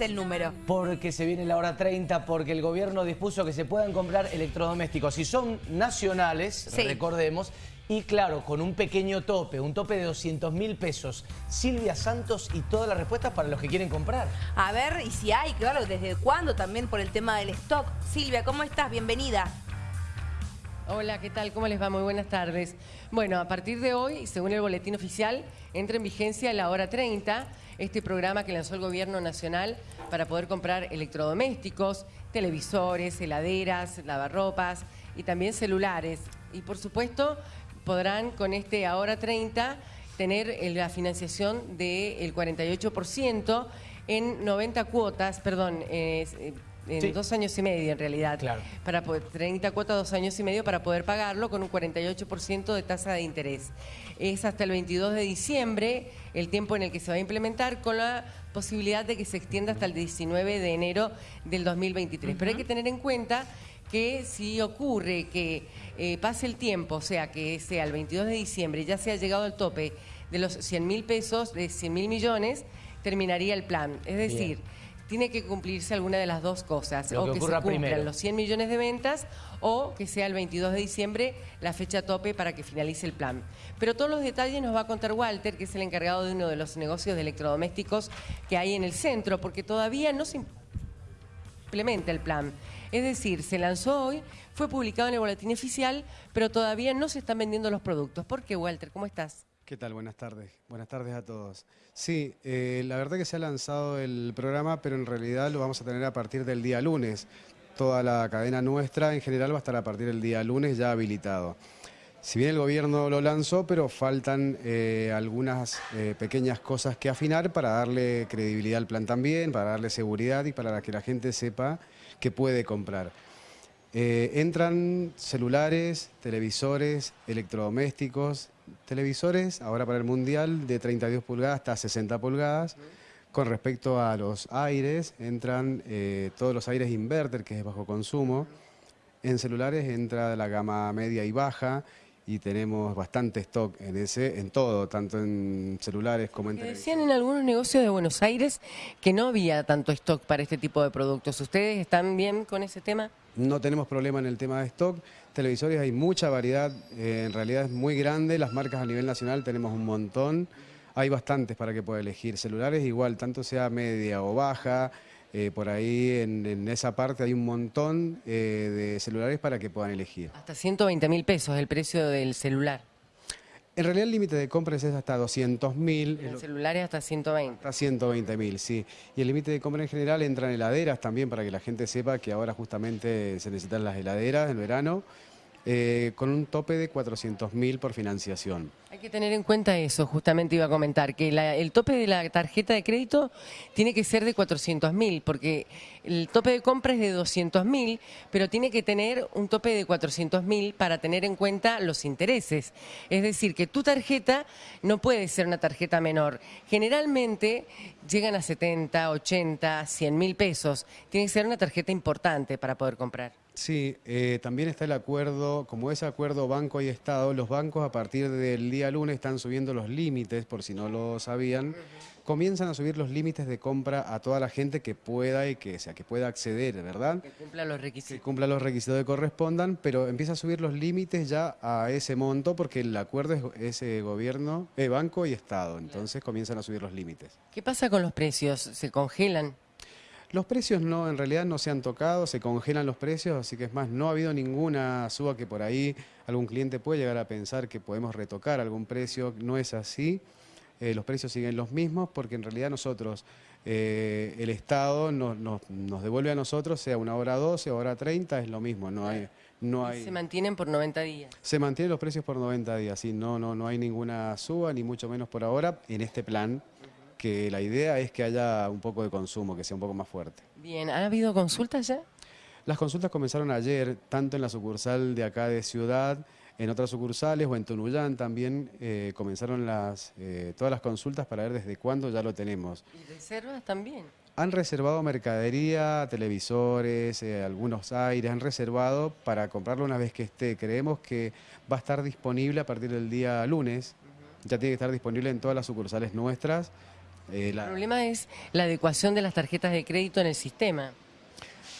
el número? Porque se viene la hora 30, porque el gobierno dispuso que se puedan comprar electrodomésticos. Si son nacionales, Sí. recordemos, y claro, con un pequeño tope, un tope de 200 mil pesos. Silvia Santos y todas las respuestas para los que quieren comprar. A ver, y si hay, claro, desde cuándo también por el tema del stock. Silvia, ¿cómo estás? Bienvenida. Hola, ¿qué tal? ¿Cómo les va? Muy buenas tardes. Bueno, a partir de hoy, según el boletín oficial, entra en vigencia la hora 30, este programa que lanzó el Gobierno Nacional para poder comprar electrodomésticos, televisores, heladeras, lavarropas y también celulares. Y por supuesto, podrán con este ahora 30 tener eh, la financiación del 48% en 90 cuotas, perdón, eh, en Sí. dos años y medio en realidad. Claro. Para poder, 30 cuotas, dos años y medio para poder pagarlo con un 48% de tasa de interés. Es hasta el 22 de diciembre el tiempo en el que se va a implementar con la posibilidad de que se extienda hasta el 19 de enero del 2023. Pero hay que tener en cuenta que si ocurre que eh, pase el tiempo, o sea, que sea el 22 de diciembre, ya se ha llegado al tope de los 100 mil pesos, de 100 mil millones, terminaría el plan. Es decir, tiene que cumplirse alguna de las dos cosas. Lo o que que, se cumplan primero. los 100 millones de ventas o que sea el 22 de diciembre la fecha tope para que finalice el plan. Pero todos los detalles nos va a contar Walter, que es el encargado de uno de los negocios de electrodomésticos que hay en el centro, porque todavía no se implementa el plan. Es decir, se lanzó hoy, fue publicado en el boletín oficial, pero todavía no se están vendiendo los productos. ¿Por qué, Walter? ¿Cómo estás? ¿Qué tal? Buenas tardes. Buenas tardes a todos. Sí, eh, la verdad que se ha lanzado el programa, pero en realidad lo vamos a tener a partir del día lunes. Toda la cadena nuestra en general va a estar a partir del día lunes ya habilitado. Si bien el gobierno lo lanzó, pero faltan eh, algunas eh, pequeñas cosas que afinar para darle credibilidad al plan también, para darle seguridad y para que la gente sepa que puede comprar. Entran celulares, televisores, electrodomésticos, televisores, ahora para el Mundial, de 32 pulgadas hasta 60 pulgadas. Con respecto a los aires, entran eh, todos los aires inverter, que es bajo consumo. En celulares entra la gama media y baja y tenemos bastante stock en ese, en todo, tanto en celulares como en Que televisores. decían en algunos negocios de Buenos Aires que no había tanto stock para este tipo de productos. ¿Ustedes están bien con ese tema? No tenemos problema en el tema de stock. Televisores hay mucha variedad, eh, en realidad es muy grande. Las marcas a nivel nacional tenemos un montón. Hay bastantes para que pueda elegir. Celulares igual, tanto sea media o baja. Eh, por ahí en, en esa parte hay un montón eh, de celulares para que puedan elegir. Hasta 120 mil pesos el precio del celular. En realidad el límite de compras es hasta 200 mil. El celular es hasta 120. Hasta 120 mil, sí. Y el límite de compra en general entran heladeras también para que la gente sepa que ahora justamente se necesitan las heladeras en verano, eh, con un tope de 400 mil por financiación. Hay que tener en cuenta eso, justamente iba a comentar, que la- el tope de la tarjeta de crédito tiene que ser de 400 mil, porque el tope de compra es de 200 mil, pero tiene que tener un tope de 400 mil para tener en cuenta los intereses. Es decir, que tu tarjeta no puede ser una tarjeta menor. Generalmente llegan a 70, 80, 100 mil pesos. Tiene que ser una tarjeta importante para poder comprar. Sí, eh, también está el acuerdo, como es acuerdo banco y Estado, los bancos a partir del día lunes están subiendo los límites, por si no lo sabían, comienzan a subir los límites de compra a toda la gente que pueda y que, o sea, que pueda acceder, ¿verdad? Que cumpla los que requisitos. cumpla los requisitos que correspondan, pero empieza a subir los límites ya a ese monto porque el acuerdo es, es, eh, gobierno, eh, banco y Estado, entonces comienzan a subir los límites. ¿Qué pasa con los precios? ¿Se congelan? Los precios no, en realidad no se han tocado, se congelan los precios, así que es más, no ha habido ninguna suba que por ahí algún cliente puede llegar a pensar que podemos retocar algún precio, no es así. Eh, los precios siguen los mismos porque en realidad nosotros, eh, el Estado nos, nos- nos devuelve a nosotros, sea una hora 12 o hora 30, es lo mismo, no hay... No hay Se mantienen por 90 días. se mantienen los precios por 90 días, sí, no, no, no hay ninguna suba, ni mucho menos por ahora, en este plan, que la idea es que haya un poco de consumo, que sea un poco más fuerte. Bien, ¿ha habido consultas ya? Las consultas comenzaron ayer, tanto en la sucursal de acá de Ciudad, en otras sucursales o en Tunuyán también eh, comenzaron las, eh, todas las consultas para ver desde cuándo ya lo tenemos. ¿Y reservas también? Han reservado mercadería, televisores, eh, algunos aires, han reservado para comprarlo una vez que esté. Creemos que va a estar disponible a partir del día lunes. Ya tiene que estar disponible en todas las sucursales nuestras Eh, El problema es la adecuación de las tarjetas de crédito en el sistema.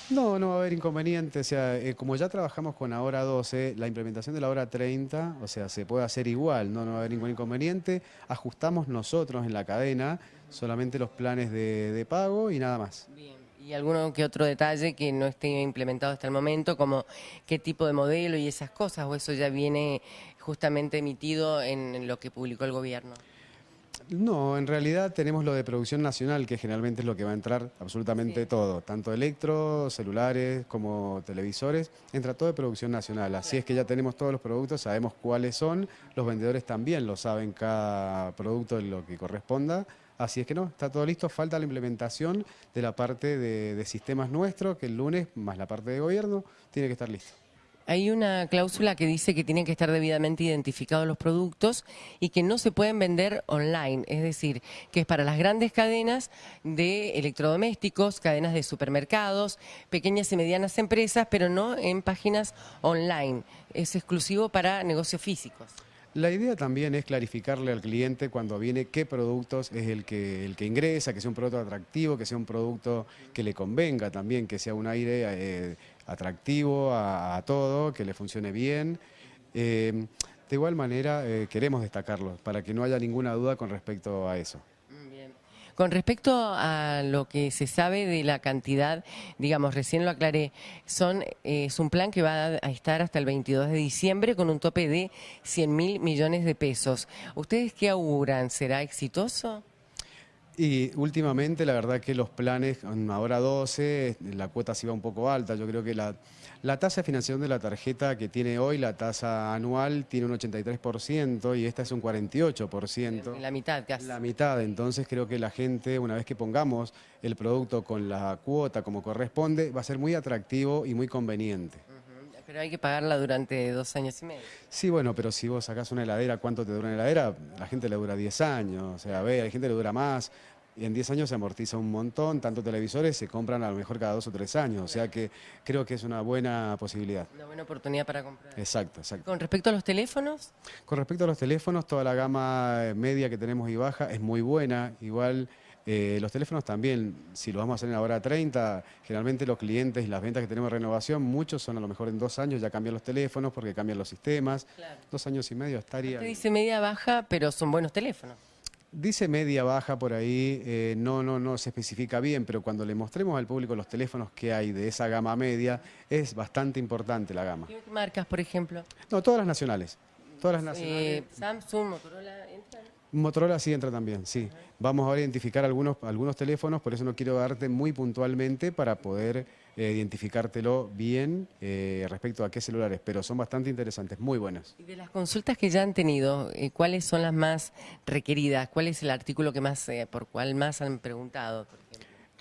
No, no va a haber inconveniente. O sea, eh, como ya trabajamos con la hora 12, la implementación de la hora 30, o sea, se puede hacer igual, no, no va a haber ningún inconveniente. Ajustamos nosotros en la cadena solamente los planes de, de pago y nada más. Bien. Y alguno que otro detalle que no esté implementado hasta el momento, como qué tipo de modelo y esas cosas, o eso ya viene justamente emitido en lo que publicó el gobierno. No, en realidad tenemos lo de producción nacional, que generalmente es lo que va a entrar absolutamente todo, tanto electro, celulares como televisores, entra todo de producción nacional. Así es que ya tenemos todos los productos, sabemos cuáles son, los vendedores también lo saben cada producto en lo que corresponda. Así es que no, está todo listo, falta la implementación de la parte de, de sistemas nuestros, que el lunes, más la parte de gobierno, tiene que estar listo. Hay una cláusula que dice que tienen que estar debidamente identificados los productos y que no se pueden vender online, es decir, que es para las grandes cadenas de electrodomésticos, cadenas de supermercados, pequeñas y medianas empresas, pero no en páginas online. Es exclusivo para negocios físicos. La idea también es clarificarle al cliente cuando viene qué productos es el que, el que ingresa, que sea un producto atractivo, que sea un producto que le convenga también, que sea un aire eh, atractivo a, todo, que le funcione bien. Eh, de igual manera eh, queremos destacarlo para que no haya ninguna duda con respecto a eso. Con respecto a lo que se sabe de la cantidad, digamos, recién lo aclaré, son, eh, es un plan que va a estar hasta el 22 de diciembre con un tope de 100 mil millones de pesos. ¿Ustedes qué auguran? ¿Será exitoso? Y últimamente la verdad que los planes, ahora 12, la cuota sí va un poco alta. Yo creo que la, la tasa de financiación de la tarjeta que tiene hoy, la tasa anual, tiene un 83% y esta es un 48%. La mitad casi. La mitad, entonces creo que la gente, una vez que pongamos el producto con la cuota como corresponde, va a ser muy atractivo y muy conveniente. Pero hay que pagarla durante dos años y medio. Sí, bueno, pero si vos sacás una heladera, ¿cuánto te dura una heladera? La gente le dura 10 años, o sea, a la gente le dura más. Y en 10 años se amortiza un montón, tanto televisores se compran a lo mejor cada dos o tres años, o sea que creo que es una buena posibilidad. Una buena oportunidad para comprar. Exacto, exacto. Con respecto a los teléfonos, Con respecto a los teléfonos, toda la gama media que tenemos y baja es muy buena. Igual eh, los teléfonos también, si lo vamos a hacer en la hora 30, generalmente los clientes y las ventas que tenemos de renovación, muchos son a lo mejor en dos años, ya cambian los teléfonos porque cambian los sistemas. Claro. Dos años y medio estaría... usted dice media baja, pero son buenos teléfonos. Dice media baja por ahí, eh, no, no, no se especifica bien, pero cuando le mostremos al público los teléfonos que hay de esa gama media, es bastante importante la gama. ¿Qué marcas, por ejemplo? No, todas las nacionales. Todas las Eh, nacionales. Samsung, Motorola, ¿entran? Motorola sí entra también, sí. Vamos ahora a identificar algunos, algunos teléfonos, por eso no quiero darte muy puntualmente para poder eh, identificártelo bien eh, respecto a qué celulares, pero son bastante interesantes, muy buenos. Y de las consultas que ya han tenido, eh, ¿cuáles son las más requeridas? ¿Cuál es el artículo que más, por cuál más han preguntado? por?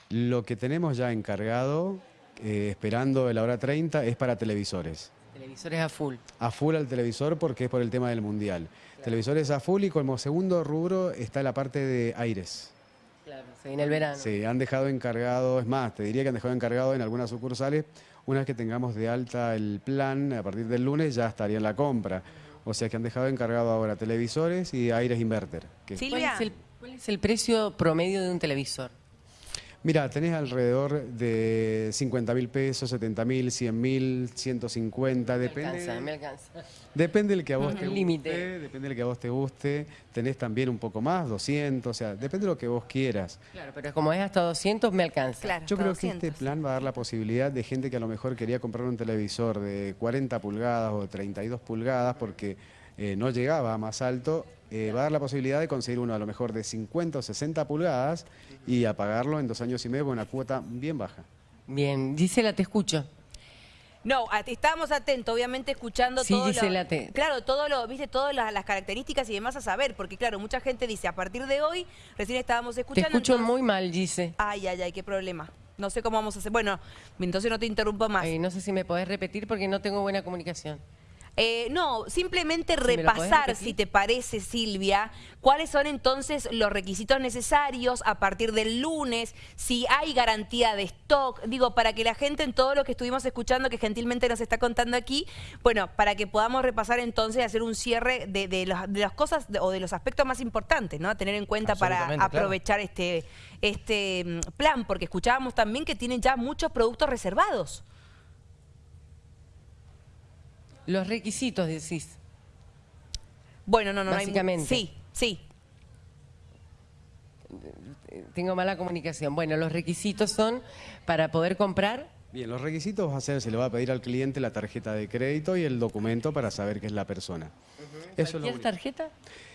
Lo que tenemos ya encargado, esperando la hora 30, es para televisores. Televisores a full. a full al televisor porque es por el tema del mundial. Televisores a full y como segundo rubro está la parte de aires. Claro, se viene el verano. Se han dejado encargado, es más, te diría que han dejado encargado en algunas sucursales, una vez que tengamos de alta el plan, a partir del lunes ya estaría en la compra. O sea que han dejado encargado ahora televisores y aires inverter. que- Sí. ¿Cuál Silvia. es, el, cuál es el precio promedio de un televisor? Mira, tenés alrededor de 50 mil pesos, 70 mil, 100 mil, 150, Me depende. alcanza, me alcanza. Depende del que a vos te guste, Límite. depende del que a vos te guste. Tenés también un poco más, 200, o sea, depende de lo que vos quieras. Claro, pero como es hasta 200, me alcanza. Claro, Yo creo que 200. este plan va a dar la posibilidad de gente que a lo mejor quería comprar un televisor de 40 pulgadas o 32 pulgadas porque eh, no llegaba a más alto, eh, va a dar la posibilidad de conseguir uno a lo mejor de 50 o 60 pulgadas y apagarlo en dos años y medio con una cuota bien baja. Bien, Gisela, te escucho. No, estábamos atentos, obviamente, escuchando Sí, todo Gisela, lo, te- Claro, todo lo, viste, todas las, las características y demás a saber, porque claro, mucha gente dice, a partir de hoy, recién estábamos Te escuchando... escucho entonces- muy mal, Gise. Ay, ay, ay, qué problema. No sé cómo vamos a hacer. Bueno, entonces no te interrumpo más. Ay, no sé si me podés repetir porque no tengo buena comunicación. Eh, no, simplemente repasar, si te parece, Silvia, cuáles son entonces los requisitos necesarios a partir del lunes, si hay garantía de stock, digo, para que la gente en todo lo que estuvimos escuchando, que gentilmente nos está contando aquí, bueno, para que podamos repasar entonces y hacer un cierre de, de los- de las cosas de- o de los aspectos más importantes, ¿no? A tener en cuenta para claro. aprovechar este, este mm, plan, porque escuchábamos también que tienen ya muchos productos reservados. Los requisitos, decís. Bueno, no, no, no hay. Sí, sí. Tengo mala comunicación. Bueno, los requisitos son para poder comprar. Bien, los requisitos va a ser, se le va a pedir al cliente la tarjeta de crédito y el documento para saber que es la persona. Eso es lo ¿Cualquier único. tarjeta?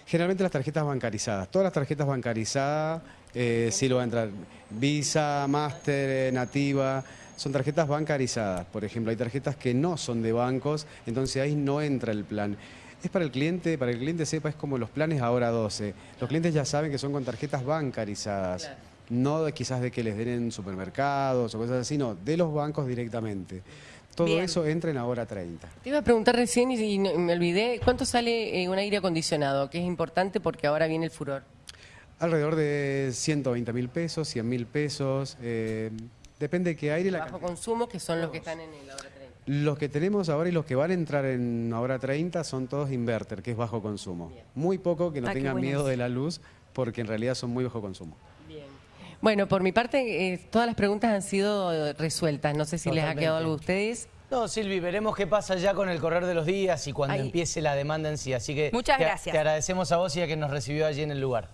Generalmente las tarjetas bancarizadas, todas las tarjetas bancarizadas, eh, sí lo va a entrar Visa, Master, eh, Nativa, son tarjetas bancarizadas. Por ejemplo, hay tarjetas que no son de bancos, entonces ahí no entra el plan. Es para el cliente, para que el cliente sepa, es como los planes ahora 12. Los clientes ya saben que son con tarjetas bancarizadas. Claro. No de, quizás de que les den en supermercados o cosas así, no, de los bancos directamente. Todo Bien. eso entra en ahora 30. Te iba a preguntar recién y, me olvidé. ¿Cuánto sale eh, un aire acondicionado? Que es importante porque ahora viene el furor. Alrededor de 120 mil pesos, 100 mil pesos. eh, depende de qué aire la Bajo cantidad. consumo, que son los que están en el ahora 30. Los que tenemos ahora y los que van a entrar en ahora 30 son todos inverter, que es bajo consumo. Muy poco que no Ah, tengan miedo de la luz, porque en realidad son muy bajo consumo. Bien. Bueno, por mi parte, eh, todas las preguntas han sido eh, resueltas. No sé si les ha quedado algo a ustedes. No, Silvi, veremos qué pasa ya con el correr de los días y cuando Ahí. empiece la demanda en sí. Así que Muchas te- gracias. te agradecemos a vos y a que nos recibió allí en el lugar.